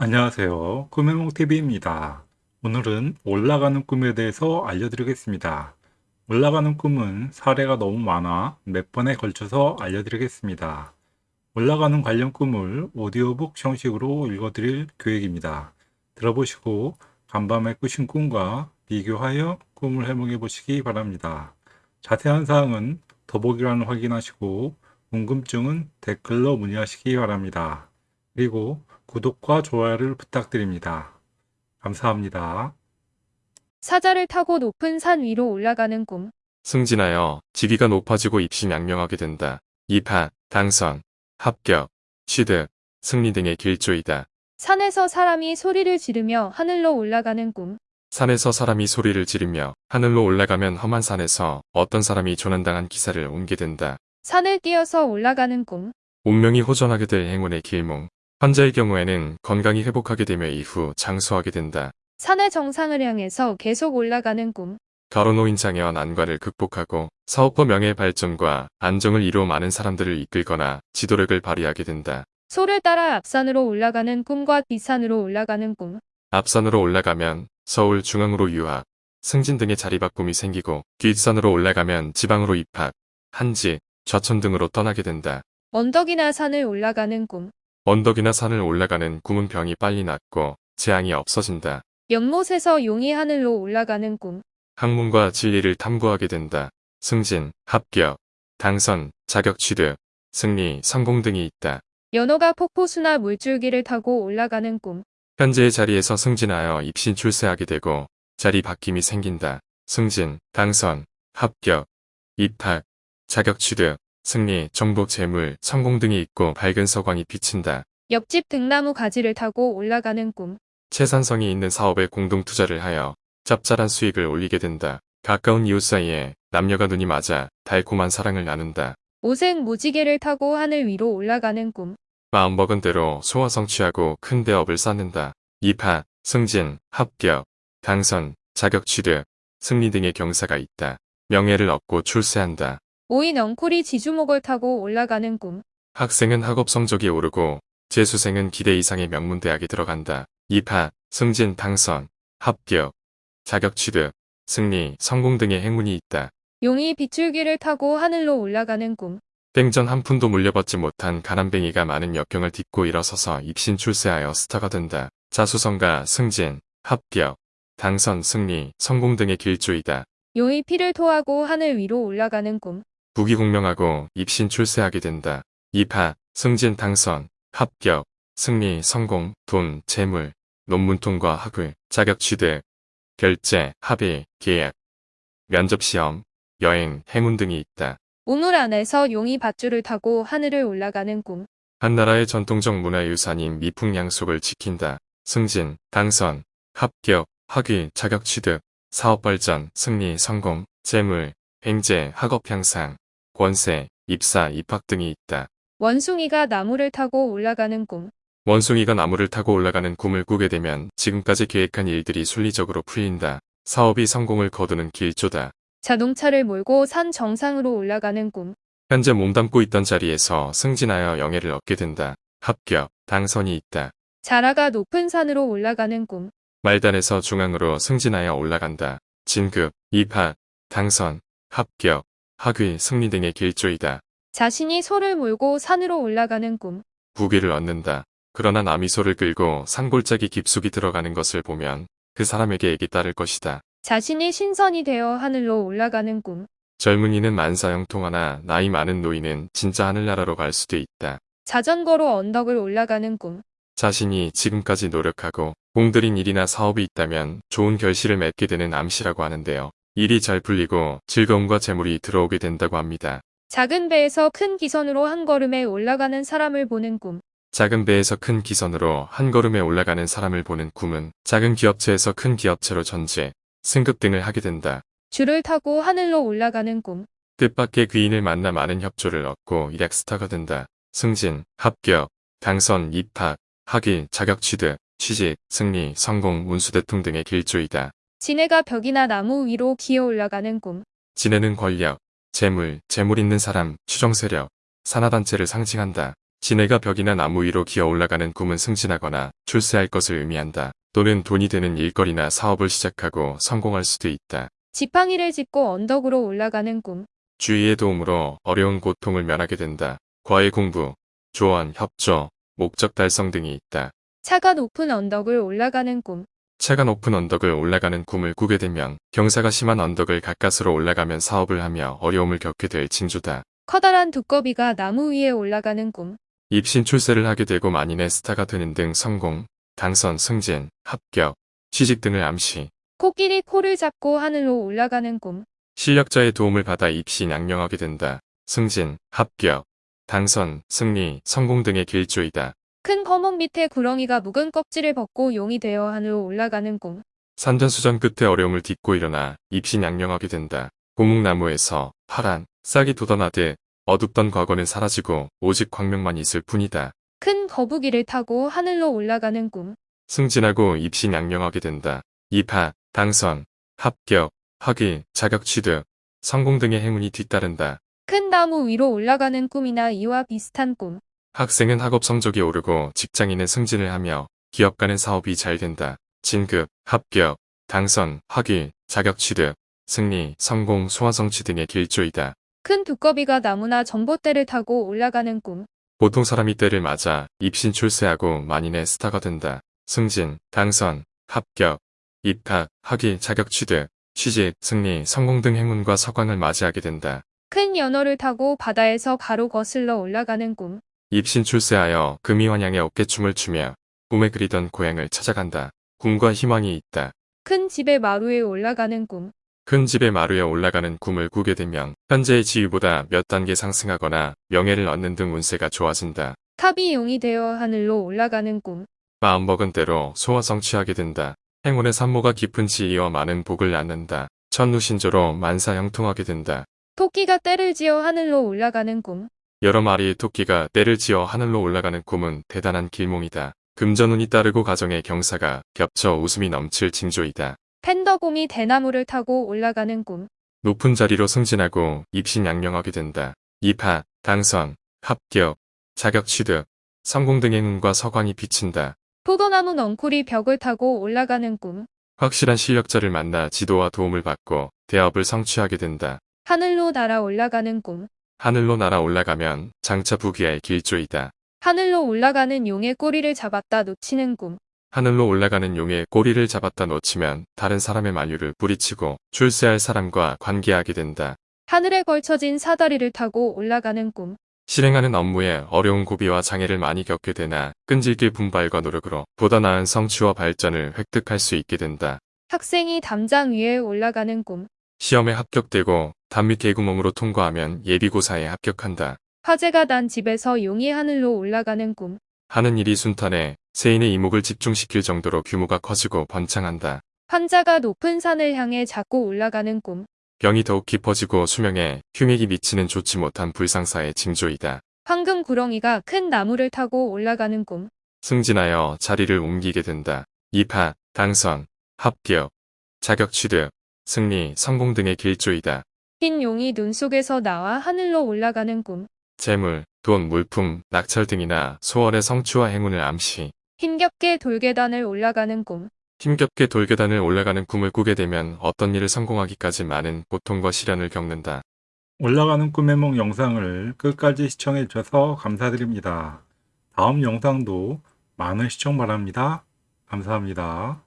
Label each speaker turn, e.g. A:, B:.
A: 안녕하세요. 꿈해몽TV입니다. 오늘은 올라가는 꿈에 대해서 알려드리겠습니다. 올라가는 꿈은 사례가 너무 많아 몇 번에 걸쳐서 알려드리겠습니다. 올라가는 관련 꿈을 오디오북 형식으로 읽어드릴 계획입니다. 들어보시고 간밤에 꾸신 꿈과 비교하여 꿈을 해몽해 보시기 바랍니다. 자세한 사항은 더보기란을 확인하시고 궁금증은 댓글로 문의하시기 바랍니다. 그리고 구독과 좋아요를 부탁드립니다. 감사합니다.
B: 사자를 타고 높은 산 위로 올라가는 꿈.
C: 승진하여 직위가 높아지고 입시 양명하게 된다. 입학, 당선, 합격, 취득, 승리 등의 길조이다.
B: 산에서 사람이 소리를 지르며 하늘로 올라가는 꿈.
C: 산에서 사람이 소리를 지르며 하늘로 올라가면 험한 산에서 어떤 사람이 조난당한 기사를 옮게 된다.
B: 산을 뛰어서 올라가는 꿈.
C: 운명이 호전하게 될 행운의 길몽. 환자의 경우에는 건강이 회복하게 되며 이후 장수하게 된다.
B: 산의 정상을 향해서 계속 올라가는 꿈.
C: 가로노인 장애와 난관을 극복하고 사업과 명예 발전과 안정을 이루어 많은 사람들을 이끌거나 지도력을 발휘하게 된다.
B: 소를 따라 앞산으로 올라가는 꿈과 뒷산으로 올라가는 꿈.
C: 앞산으로 올라가면 서울 중앙으로 유학, 승진 등의 자리바꿈이 생기고 뒷산으로 올라가면 지방으로 입학, 한지, 좌천 등으로 떠나게 된다.
B: 언덕이나 산을 올라가는 꿈.
C: 언덕이나 산을 올라가는 꿈은 병이 빨리 낫고 재앙이 없어진다.
B: 연못에서 용이 하늘로 올라가는 꿈.
C: 학문과 진리를 탐구하게 된다. 승진, 합격, 당선, 자격 취득, 승리, 성공 등이 있다.
B: 연어가 폭포수나 물줄기를 타고 올라가는 꿈.
C: 현재의 자리에서 승진하여 입신 출세하게 되고 자리 바뀜이 생긴다. 승진, 당선, 합격, 입학, 자격 취득, 승리, 정복 재물, 성공 등이 있고 밝은 서광이 비친다.
B: 옆집 등나무 가지를 타고 올라가는 꿈.
C: 채산성이 있는 사업에 공동 투자를 하여 짭짤한 수익을 올리게 된다. 가까운 이웃 사이에 남녀가 눈이 맞아 달콤한 사랑을 나눈다.
B: 오색 무지개를 타고 하늘 위로 올라가는 꿈.
C: 마음먹은 대로 소화 성취하고 큰 대업을 쌓는다. 입학, 승진, 합격, 당선, 자격 취득, 승리 등의 경사가 있다. 명예를 얻고 출세한다.
B: 오인 엉쿨이 지주목을 타고 올라가는 꿈.
C: 학생은 학업 성적이 오르고 재수생은 기대 이상의 명문대학에 들어간다. 입학, 승진, 당선, 합격, 자격 취득, 승리, 성공 등의 행운이 있다.
B: 용이 빗줄기를 타고 하늘로 올라가는 꿈.
C: 땡전 한 푼도 물려받지 못한 가난뱅이가 많은 역경을 딛고 일어서서 입신 출세하여 스타가 된다. 자수성가, 승진, 합격, 당선, 승리, 성공 등의 길조이다.
B: 용이 피를 토하고 하늘 위로 올라가는 꿈.
C: 부귀공명하고 입신 출세하게 된다. 입학, 승진, 당선, 합격, 승리, 성공, 돈, 재물, 논문 통과, 학위, 자격 취득, 결제, 합의, 계약, 면접시험, 여행, 행운 등이 있다.
B: 우물 안에서 용이 밧줄을 타고 하늘을 올라가는 꿈.
C: 한 나라의 전통적 문화유산인 미풍양속을 지킨다. 승진, 당선, 합격, 학위, 자격 취득, 사업 발전, 승리, 성공, 재물, 횡재, 학업 향상, 권세, 입사, 입학 등이 있다.
B: 원숭이가 나무를 타고 올라가는 꿈.
C: 원숭이가 나무를 타고 올라가는 꿈을 꾸게 되면 지금까지 계획한 일들이 순리적으로 풀린다. 사업이 성공을 거두는 길조다.
B: 자동차를 몰고 산 정상으로 올라가는 꿈.
C: 현재 몸담고 있던 자리에서 승진하여 영예를 얻게 된다. 합격, 당선이 있다.
B: 자라가 높은 산으로 올라가는 꿈.
C: 말단에서 중앙으로 승진하여 올라간다. 진급, 입학, 당선, 합격, 학위, 승리 등의 길조이다.
B: 자신이 소를 몰고 산으로 올라가는 꿈.
C: 부귀를 얻는다. 그러나 남이 소를 끌고 산골짜기 깊숙이 들어가는 것을 보면 그 사람에게 액이 따를 것이다.
B: 자신이 신선이 되어 하늘로 올라가는 꿈.
C: 젊은이는 만사형통하나 나이 많은 노인은 진짜 하늘나라로 갈 수도 있다.
B: 자전거로 언덕을 올라가는 꿈.
C: 자신이 지금까지 노력하고 공들인 일이나 사업이 있다면 좋은 결실을 맺게 되는 암시라고 하는데요. 일이 잘 풀리고 즐거움과 재물이 들어오게 된다고 합니다.
B: 작은 배에서 큰 기선으로 한 걸음에 올라가는 사람을 보는 꿈.
C: 작은 배에서 큰 기선으로 한 걸음에 올라가는 사람을 보는 꿈은 작은 기업체에서 큰 기업체로 전제, 승급 등을 하게 된다.
B: 줄을 타고 하늘로 올라가는 꿈.
C: 뜻밖의 귀인을 만나 많은 협조를 얻고 일약 스타가 된다. 승진, 합격, 당선, 입학, 학위, 자격 취득, 취직, 승리, 성공, 운수대통 등의 길조이다.
B: 지네가 벽이나 나무 위로 기어 올라가는 꿈.
C: 지내는 권력, 재물, 재물 있는 사람, 추정 세력, 산하단체를 상징한다. 지네가 벽이나 나무 위로 기어 올라가는 꿈은 승진하거나 출세할 것을 의미한다. 또는 돈이 되는 일거리나 사업을 시작하고 성공할 수도 있다.
B: 지팡이를 짚고 언덕으로 올라가는 꿈.
C: 주의의 도움으로 어려운 고통을 면하게 된다. 과외 공부, 조언, 협조, 목적 달성 등이 있다.
B: 차가 높은 언덕을 올라가는 꿈.
C: 차가 높은 언덕을 올라가는 꿈을 꾸게 되면 경사가 심한 언덕을 가까스로 올라가면 사업을 하며 어려움을 겪게 될 징조다.
B: 커다란 두꺼비가 나무 위에 올라가는 꿈.
C: 입신 출세를 하게 되고 만인의 스타가 되는 등 성공, 당선, 승진, 합격, 취직 등을 암시.
B: 코끼리 코를 잡고 하늘로 올라가는 꿈.
C: 실력자의 도움을 받아 입시 양명하게 된다. 승진, 합격, 당선, 승리, 성공 등의 길조이다.
B: 큰 거목 밑에 구렁이가 묵은 껍질을 벗고 용이 되어 하늘로 올라가는 꿈.
C: 산전수전 끝에 어려움을 딛고 일어나 입신 양명하게 된다. 고목나무에서 파란 싹이 돋아나듯 어둡던 과거는 사라지고 오직 광명만 있을 뿐이다.
B: 큰 거북이를 타고 하늘로 올라가는 꿈.
C: 승진하고 입신 양명하게 된다. 입학, 당선, 합격, 학위, 자격 취득, 성공 등의 행운이 뒤따른다.
B: 큰 나무 위로 올라가는 꿈이나 이와 비슷한 꿈.
C: 학생은 학업 성적이 오르고 직장인은 승진을 하며 기업 간의 사업이 잘 된다. 진급, 합격, 당선, 학위, 자격 취득, 승리, 성공, 소화 성취 등의 길조이다.
B: 큰 두꺼비가 나무나 전봇대를 타고 올라가는 꿈.
C: 보통 사람이 때를 맞아 입신 출세하고 만인의 스타가 된다. 승진, 당선, 합격, 입학, 학위, 자격 취득, 취직, 승리, 성공 등 행운과 서광을 맞이하게 된다.
B: 큰 연어를 타고 바다에서 가로 거슬러 올라가는 꿈.
C: 입신 출세하여 금이환양의 어깨춤을 추며 꿈에 그리던 고향을 찾아간다. 꿈과 희망이 있다.
B: 큰 집의 마루에 올라가는 꿈.
C: 큰 집의 마루에 올라가는 꿈을 꾸게 되면 현재의 지위보다 몇 단계 상승하거나 명예를 얻는 등 운세가 좋아진다.
B: 탑이 용이 되어 하늘로 올라가는 꿈.
C: 마음먹은 대로 소화 성취하게 된다. 행운의 산모가 깊은 지위와 많은 복을 낳는다. 천루신조로 만사 형통하게 된다.
B: 토끼가 떼를 지어 하늘로 올라가는 꿈.
C: 여러 마리의 토끼가 떼를 지어 하늘로 올라가는 꿈은 대단한 길몽이다. 금전운이 따르고 가정의 경사가 겹쳐 웃음이 넘칠 징조이다.
B: 팬더곰이 대나무를 타고 올라가는 꿈.
C: 높은 자리로 승진하고 입신 양명하게 된다. 입학, 당선, 합격, 자격 취득, 성공 등의 행운과 서광이 비친다.
B: 포도나무 넝쿨이 벽을 타고 올라가는 꿈.
C: 확실한 실력자를 만나 지도와 도움을 받고 대업을 성취하게 된다.
B: 하늘로 날아 올라가는 꿈.
C: 하늘로 날아 올라가면 장차 부귀의 길조이다.
B: 하늘로 올라가는 용의 꼬리를 잡았다 놓치는 꿈.
C: 하늘로 올라가는 용의 꼬리를 잡았다 놓치면 다른 사람의 만류를 뿌리치고 출세할 사람과 관계하게 된다.
B: 하늘에 걸쳐진 사다리를 타고 올라가는 꿈.
C: 실행하는 업무에 어려운 고비와 장애를 많이 겪게 되나 끈질길 분발과 노력으로 보다 나은 성취와 발전을 획득할 수 있게 된다.
B: 학생이 담장 위에 올라가는 꿈.
C: 시험에 합격되고 단밑 개구멍으로 통과하면 예비고사에 합격한다.
B: 화재가 난 집에서 용이 하늘로 올라가는 꿈.
C: 하는 일이 순탄해 세인의 이목을 집중시킬 정도로 규모가 커지고 번창한다.
B: 환자가 높은 산을 향해 자꾸 올라가는 꿈.
C: 병이 더욱 깊어지고 수명에 흉액이 미치는 좋지 못한 불상사의 징조이다.
B: 황금 구렁이가 큰 나무를 타고 올라가는 꿈.
C: 승진하여 자리를 옮기게 된다. 입학, 당선, 합격, 자격 취득, 승리, 성공 등의 길조이다.
B: 흰 용이 눈 속에서 나와 하늘로 올라가는 꿈.
C: 재물, 돈, 물품, 낙찰 등이나 소월의 성취와 행운을 암시.
B: 힘겹게 돌계단을 올라가는 꿈.
C: 힘겹게 돌계단을 올라가는 꿈을 꾸게 되면 어떤 일을 성공하기까지 많은 고통과 시련을 겪는다.
A: 올라가는 꿈의梦 영상을 끝까지 시청해 주셔서 감사드립니다. 다음 영상도 많은 시청 바랍니다. 감사합니다.